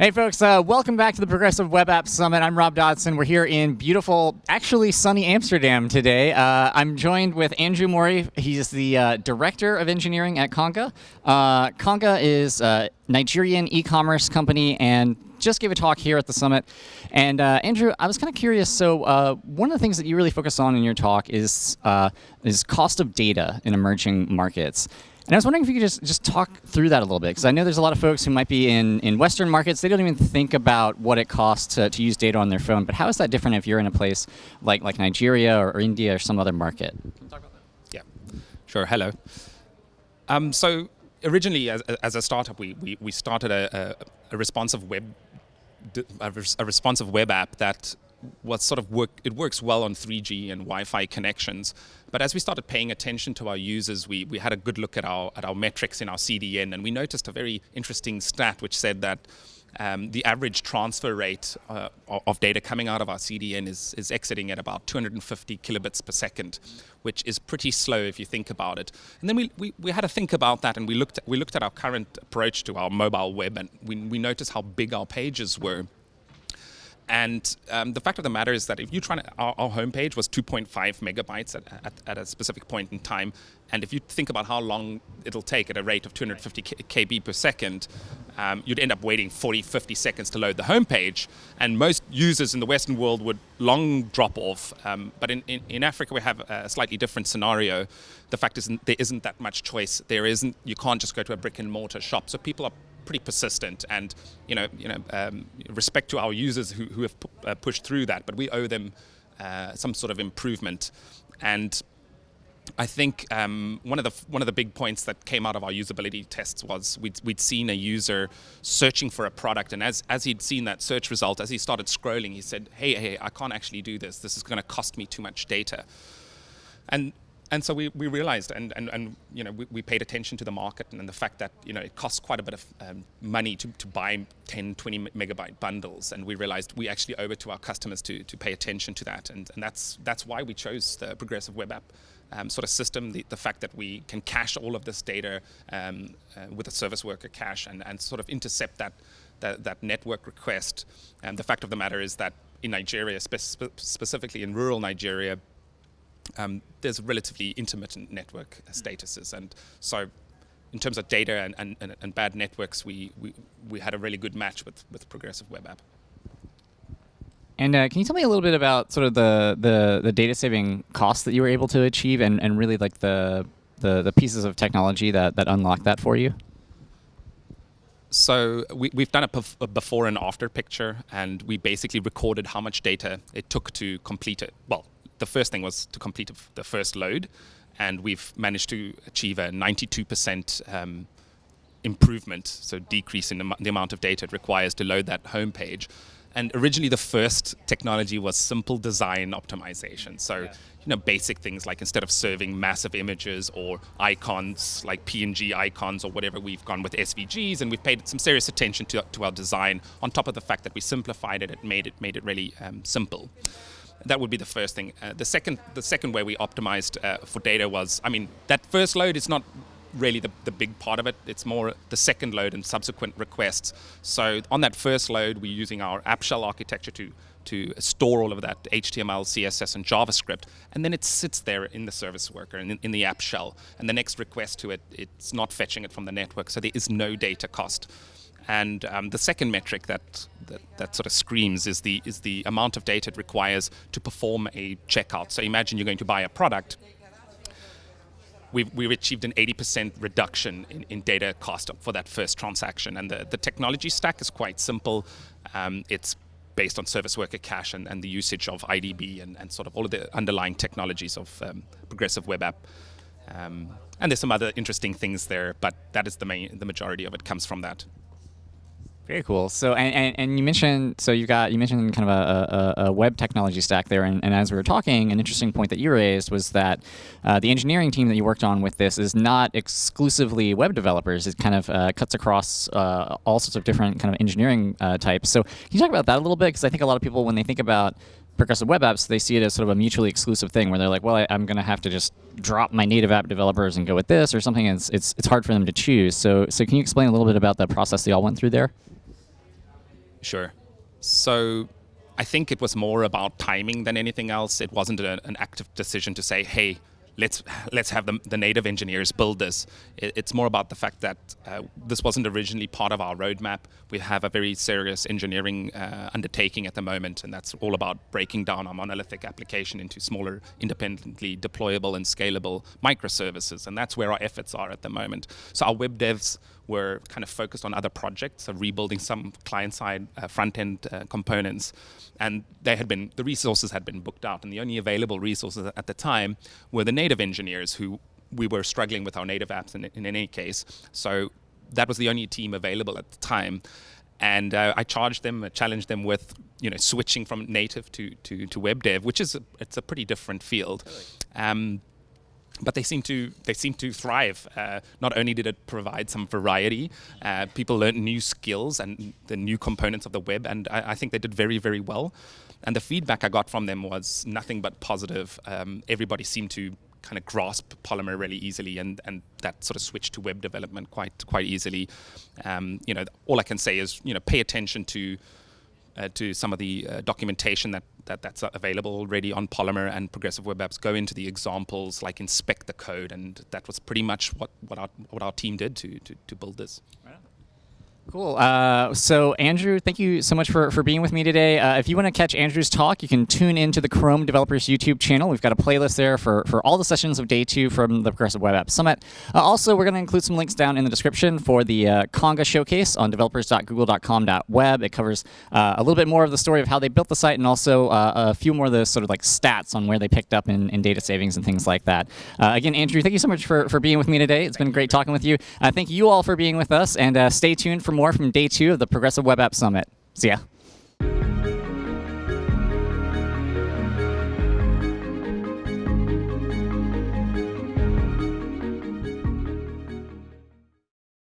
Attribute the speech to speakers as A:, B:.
A: Hey folks, uh, welcome back to the Progressive Web App Summit. I'm Rob Dodson. We're here in beautiful, actually sunny Amsterdam today. Uh, I'm joined with Andrew Mori. He's the uh, Director of Engineering at Konga. Uh, Konga is a Nigerian e-commerce company and just gave a talk here at the summit. And uh, Andrew, I was kind of curious. So uh, one of the things that you really focus on in your talk is is cost of data in emerging markets. And I was wondering if you could just, just talk through that a little bit, because I know there's a lot of folks who might be in, in Western markets, they don't even think about what it costs to, to use data on their phone, but how is that different if you're in a place like, like Nigeria or, or India or some other market?
B: Yeah, sure, hello. Um, so originally, as, as a startup, we, we, we started a, a, a responsive web a, a responsive web app that what sort of work it works well on 3G and Wi-Fi connections. But as we started paying attention to our users, we, we had a good look at our at our metrics in our CDN, and we noticed a very interesting stat which said that um, the average transfer rate uh, of data coming out of our CDN is, is exiting at about 250 kilobits per second, which is pretty slow if you think about it. And then we, we, we had to think about that and we looked, at, we looked at our current approach to our mobile web and we, we noticed how big our pages were. And um, the fact of the matter is that if you try to, our, our homepage was 2.5 megabytes at, at, at, a specific point in time. And if you think about how long it'll take at a rate of 250 KB per second, um, you'd end up waiting 40, 50 seconds to load the homepage. And most users in the Western world would long drop off. Um, but in, in, in, Africa, we have a slightly different scenario. The fact is there isn't that much choice. There isn't, you can't just go to a brick and mortar shop. So people are pretty persistent and you know you know um, respect to our users who, who have uh, pushed through that but we owe them uh, some sort of improvement and I think um, one of the one of the big points that came out of our usability tests was we'd, we'd seen a user searching for a product, and as as he'd seen that search result, as he started scrolling, he said, "Hey, hey, I can't actually do this. This is going to cost me too much data." And and so we, we realized and, and, and you know we, we paid attention to the market and, and the fact that you know it costs quite a bit of um, money to, to buy 10 20 megabyte bundles. And we realized we actually owe it to our customers to, to pay attention to that. And, and that's that's why we chose the progressive web app um, sort of system the, the fact that we can cache all of this data um, uh, with a service worker cache and, and sort of intercept that that, that network request. And the fact of the matter is that in Nigeria, spe specifically in rural Nigeria, um, there's relatively intermittent network statuses. And so in terms of data and, and, and bad networks, we, we, we had a really good match with, with Progressive Web App.
A: And uh, can you tell me a little bit about sort of the, the, the data saving costs that you were able to achieve and, and really like the, the, the pieces of technology that, that unlocked that for you?
B: So we, have done a, a, before and after picture, and we basically recorded how much data it took to complete it. Well, the first thing was to complete the first load, and we've managed to achieve a 92% um, improvement, so decrease in the, the, amount of data it requires to load that home page. And originally, the first technology was simple design optimization. So, yeah. you know, basic things like instead of serving massive images or icons like PNG icons or whatever, we've gone with SVGs, and we've paid some serious attention to, to our design. On top of the fact that we simplified it, it made it made it really um, simple. That would be the first thing. Uh, the second, the second way we optimized uh, for data was, I mean, that first load is not really the, the big part of it. It's more the second load and subsequent requests. So on that first load, we're using our app shell architecture to to store all of that HTML, CSS, and JavaScript, and then it sits there in the service worker in, in the app shell. And the next request to it, it's not fetching it from the network, so there is no data cost. And um, the second metric that, that, that sort of screams is the is the amount of data it requires to perform a checkout. So imagine you're going to buy a product. We've, we've achieved an 80% reduction in, in data cost for that first transaction. And the, the technology stack is quite simple. Um, it's based on service worker cache and, and the usage of IDB and, and sort of all of the underlying technologies of um, progressive web app. Um, and there's some other interesting things there, but that is the main, the majority of it comes from that.
A: Very cool. So, and, and, and, you mentioned, so you got, you mentioned kind of a, a, a web technology stack there, and, and, as we were talking, an interesting point that you raised was that uh, the engineering team that you worked on with this is not exclusively web developers. It kind of uh, cuts across uh, all sorts of different kind of engineering uh, types. So, can you talk about that a little bit? Because I think a lot of people, when they think about progressive web apps, they see it as sort of a mutually exclusive thing where they're like, well, I, am going to have to just drop my native app developers and go with this or something. It's, it's, it's hard for them to choose. So, so can you explain a little bit about the process they all went through there?
B: Sure. So I think it was more about timing than anything else. It wasn't a, an active decision to say, hey, let's let's have the, the native engineers build this. It, it's more about the fact that uh, this wasn't originally part of our roadmap. We have a very serious engineering uh, undertaking at the moment, and that's all about breaking down our monolithic application into smaller, independently deployable and scalable microservices, and that's where our efforts are at the moment. So our web devs were kind of focused on other projects so rebuilding some client-side uh, front-end uh, components, and they had been the resources had been booked out, and the only available resources at the time were the native engineers who we were struggling with our native apps in, in any case. So that was the only team available at the time. And uh, I charged them, challenged them with, you know, switching from native to, to, to web dev, which is a, it's a pretty different field. Um, but they seem to they seem to thrive. Uh, not only did it provide some variety, uh, people learned new skills and the new components of the web, and I, I, think they did very very well. And the feedback I got from them was nothing but positive. Um, everybody seemed to kind of grasp Polymer really easily, and and that sort of switch to web development quite quite easily. Um, you know, all I can say is you know pay attention to uh, to some of the uh, documentation that, that that's available already on Polymer and Progressive Web Apps. Go into the examples, like inspect the code, and that was pretty much what, what, our, what our team did to, to, to build this.
A: Cool. Uh, so, Andrew, thank you so much for, for being with me today. Uh, if you want to catch Andrew's talk, you can tune into the Chrome Developers YouTube channel. We've got a playlist there for, for all the sessions of day two from the Progressive Web App Summit. Uh, also, we're going to include some links down in the description for the uh, Konga showcase on developers.google.com.web. It covers uh, a little bit more of the story of how they built the site and also uh, a few more of the sort of like stats on where they picked up in, in data savings and things like that. again, Andrew, thank you so much for, for being with me today. It's been great talking with you. thank you all for being with us, and stay tuned for more from day two of the Progressive Web App Summit. See ya.